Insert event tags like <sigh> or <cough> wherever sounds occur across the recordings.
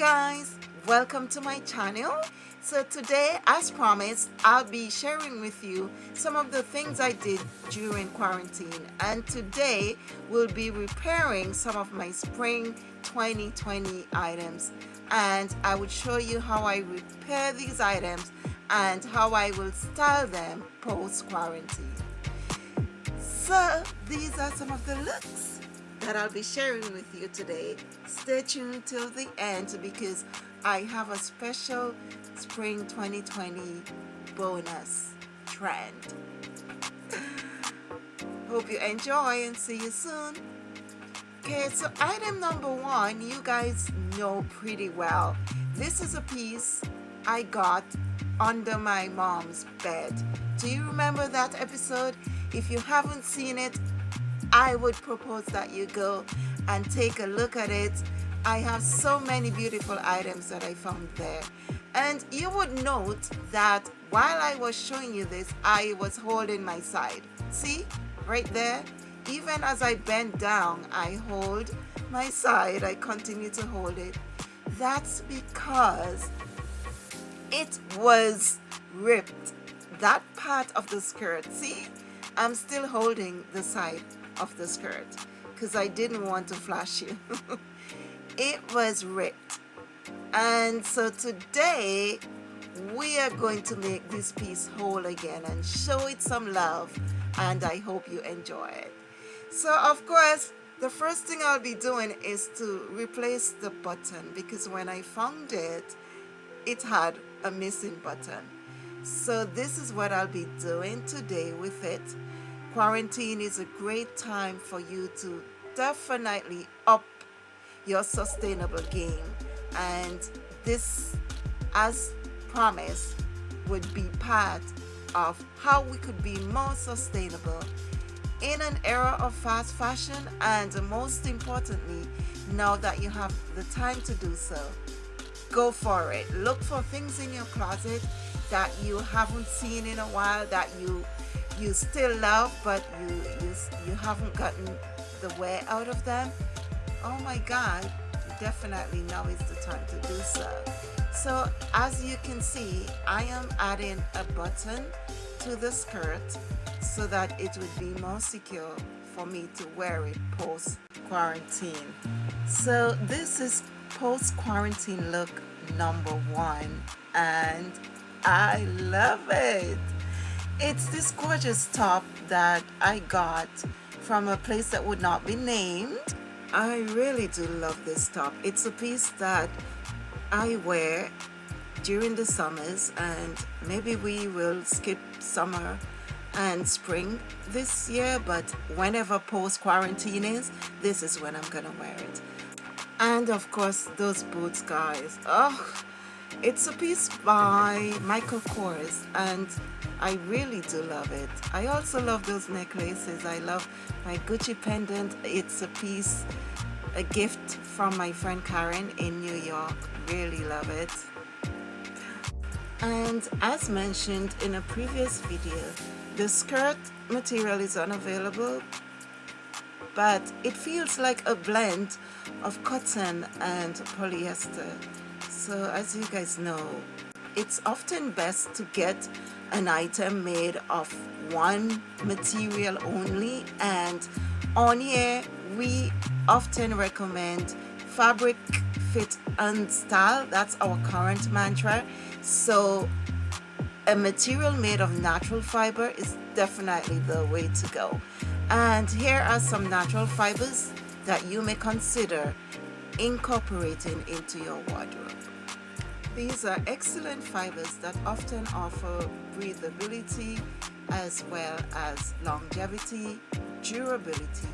guys welcome to my channel. So today as promised I'll be sharing with you some of the things I did during quarantine. And today we'll be repairing some of my spring 2020 items. And I will show you how I repair these items and how I will style them post quarantine so these are some of the looks that I'll be sharing with you today. Stay tuned till the end because I have a special spring 2020 bonus trend. <laughs> Hope you enjoy and see you soon. Okay, so item number one, you guys know pretty well. This is a piece I got under my mom's bed. Do you remember that episode? If you haven't seen it, I would propose that you go and take a look at it. I have so many beautiful items that I found there. And you would note that while I was showing you this, I was holding my side. See, right there? Even as I bend down, I hold my side. I continue to hold it. That's because it was ripped. That part of the skirt, see? I'm still holding the side of the skirt because I didn't want to flash you. <laughs> it was ripped. And so today we are going to make this piece whole again and show it some love and I hope you enjoy it. So of course the first thing I'll be doing is to replace the button because when I found it it had a missing button. So this is what I'll be doing today with it quarantine is a great time for you to definitely up your sustainable game. And this as promised would be part of how we could be more sustainable in an era of fast fashion. And most importantly now that you have the time to do so go for it. Look for things in your closet that you haven't seen in a while that you you still love but you, you, you haven't gotten the wear out of them, oh my God, definitely now is the time to do so. So as you can see, I am adding a button to the skirt so that it would be more secure for me to wear it post quarantine. So this is post quarantine look number one and I love it. It's this gorgeous top that I got from a place that would not be named. I really do love this top. It's a piece that I wear during the summers and maybe we will skip summer and spring this year but whenever post quarantine is this is when I'm gonna wear it and of course those boots guys oh it's a piece by Michael Kors and I really do love it. I also love those necklaces. I love my Gucci pendant. It's a piece, a gift from my friend Karen in New York. Really love it. And as mentioned in a previous video, the skirt material is unavailable, but it feels like a blend of cotton and polyester. So as you guys know, it's often best to get an item made of one material only and on here we often recommend fabric fit and style. That's our current mantra. So a material made of natural fiber is definitely the way to go. And here are some natural fibers that you may consider incorporating into your wardrobe these are excellent fibers that often offer breathability as well as longevity, durability,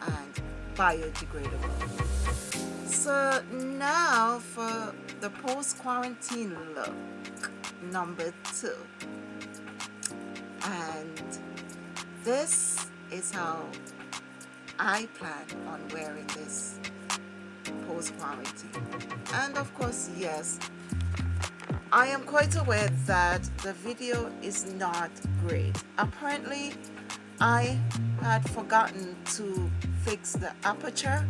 and biodegradable. So now for the post-quarantine look, number two. And this is how I plan on wearing this post-quarantine. And of course, yes, I am quite aware that the video is not great. Apparently, I had forgotten to fix the aperture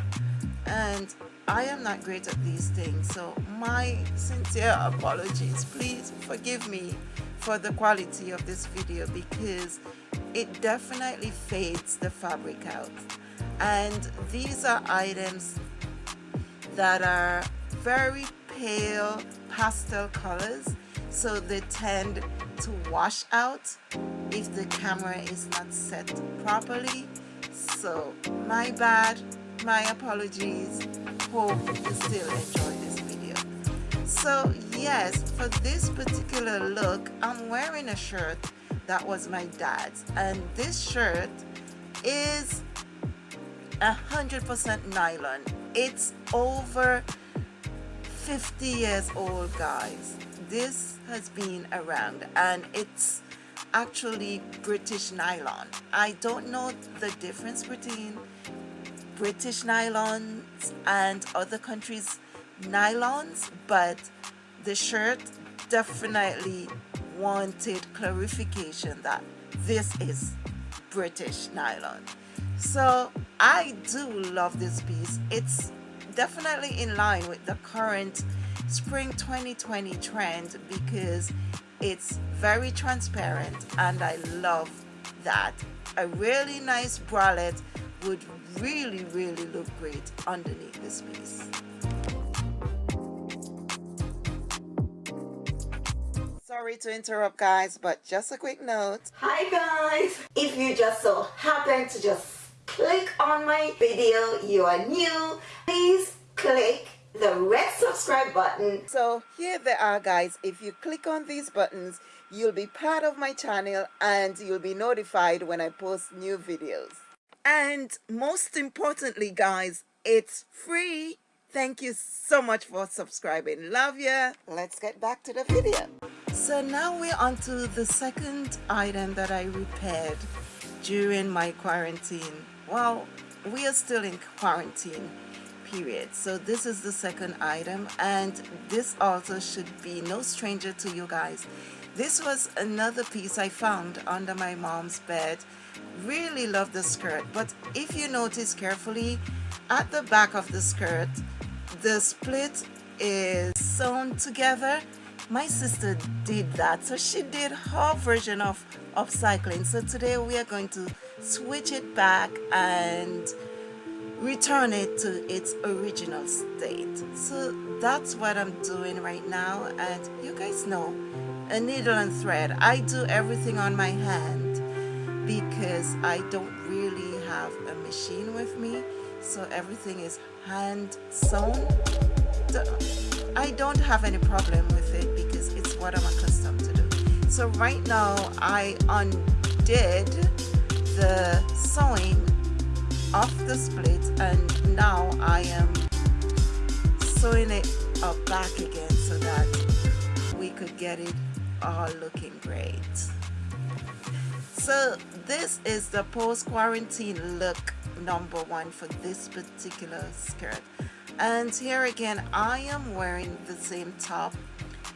and I am not great at these things so my sincere apologies please forgive me for the quality of this video because it definitely fades the fabric out and these are items that are very pale pastel colors so they tend to wash out if the camera is not set properly. So my bad my apologies. Hope you still enjoy this video. So yes for this particular look i'm wearing a shirt that was my dad's and this shirt is a hundred percent nylon it's over 50 years old guys. This has been around and it's actually British nylon. I don't know the difference between British nylons and other countries nylons but the shirt definitely wanted clarification that this is British nylon. So I do love this piece. It's definitely in line with the current spring 2020 trend because it's very transparent and I love that. A really nice bralette would really really look great underneath this piece. Sorry to interrupt guys but just a quick note. Hi guys. If you just so happen to just click on my video you are new. Please click the red subscribe button. So here they are guys. If you click on these buttons you'll be part of my channel and you'll be notified when I post new videos. And most importantly guys it's free. Thank you so much for subscribing. Love ya. Let's get back to the video. So now we're on to the second item that I repaired during my quarantine well we are still in quarantine period so this is the second item and this also should be no stranger to you guys. This was another piece I found under my mom's bed. Really love the skirt but if you notice carefully at the back of the skirt the split is sewn together. My sister did that so she did her version of upcycling so today we are going to switch it back and return it to its original state. So that's what I'm doing right now and you guys know a needle and thread. I do everything on my hand because I don't really have a machine with me so everything is hand sewn. I don't have any problem with it because it's what I'm accustomed to do. So right now I undid the sewing of the split and now I am sewing it up back again so that we could get it all looking great. So this is the post-quarantine look number one for this particular skirt. And here again I am wearing the same top.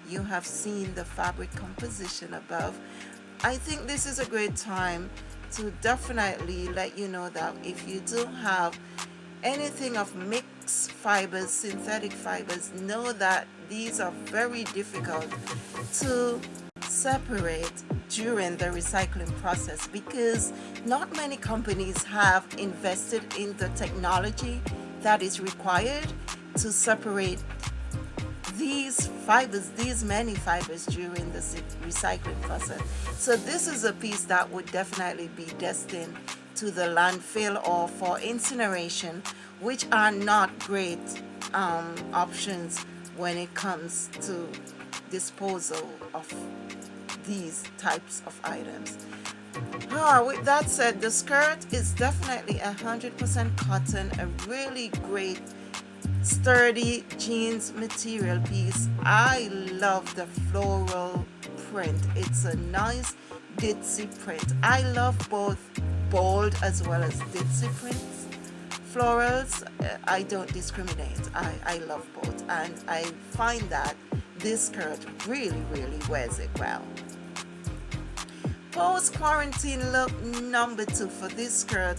You have seen the fabric composition above. I think this is a great time to definitely let you know that if you do have anything of mixed fibers synthetic fibers know that these are very difficult to separate during the recycling process because not many companies have invested in the technology that is required to separate these fibers, these many fibers during the recycling process. So this is a piece that would definitely be destined to the landfill or for incineration, which are not great um, options when it comes to disposal of these types of items. Ah, with that said, the skirt is definitely 100% cotton, a really great sturdy jeans material piece. I love the floral print. It's a nice ditzy print. I love both bold as well as ditzy prints. Florals uh, i don't discriminate. I i love both. And i find that this skirt really really wears it well. Post quarantine look number two for this skirt.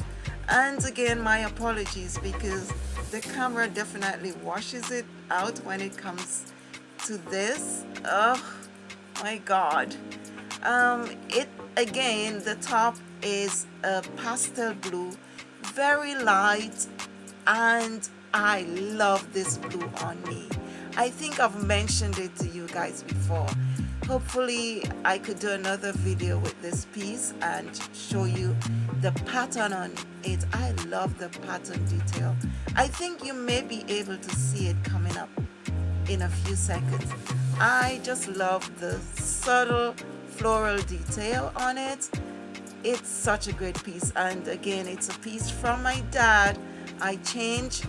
And again my apologies because the camera definitely washes it out when it comes to this. Oh my god. Um, it again the top is a pastel blue very light and I love this blue on me. I think I've mentioned it to you guys before. Hopefully I could do another video with this piece and show you the pattern on it. I love the pattern detail. I think you may be able to see it coming up in a few seconds. I just love the subtle floral detail on it. It's such a great piece. And again it's a piece from my dad. I changed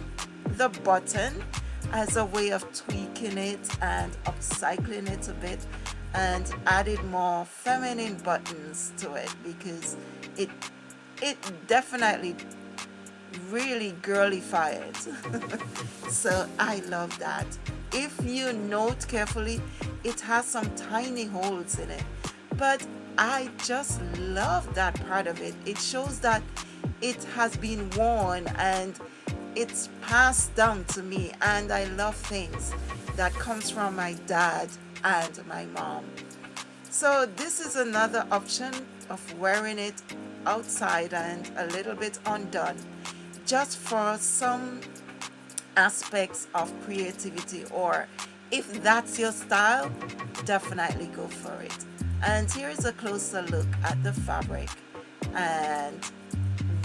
the button as a way of tweaking it and upcycling it a bit and added more feminine buttons to it because it it definitely really girlified <laughs> so I love that. If you note carefully it has some tiny holes in it. But I just love that part of it. It shows that it has been worn and it's passed down to me. And I love things that comes from my dad and my mom. So this is another option of wearing it outside and a little bit undone just for some aspects of creativity or if that's your style definitely go for it. And here is a closer look at the fabric and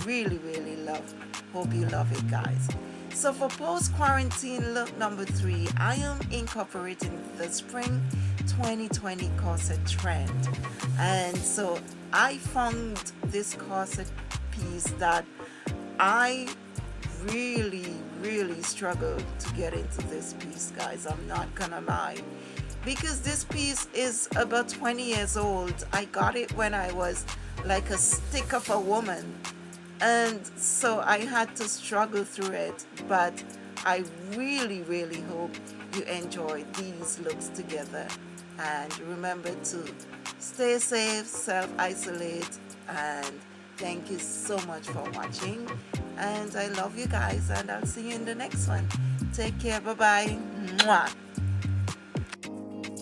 really really love hope you love it guys so for post-quarantine look number three I am incorporating the spring 2020 corset trend. And so I found this corset piece that I really really struggled to get into this piece guys I'm not gonna lie. Because this piece is about 20 years old. I got it when I was like a stick of a woman and so I had to struggle through it but I really really hope you enjoy these looks together. And remember to stay safe self-isolate and thank you so much for watching. And I love you guys and I'll see you in the next one. Take care. Bye bye Mwah.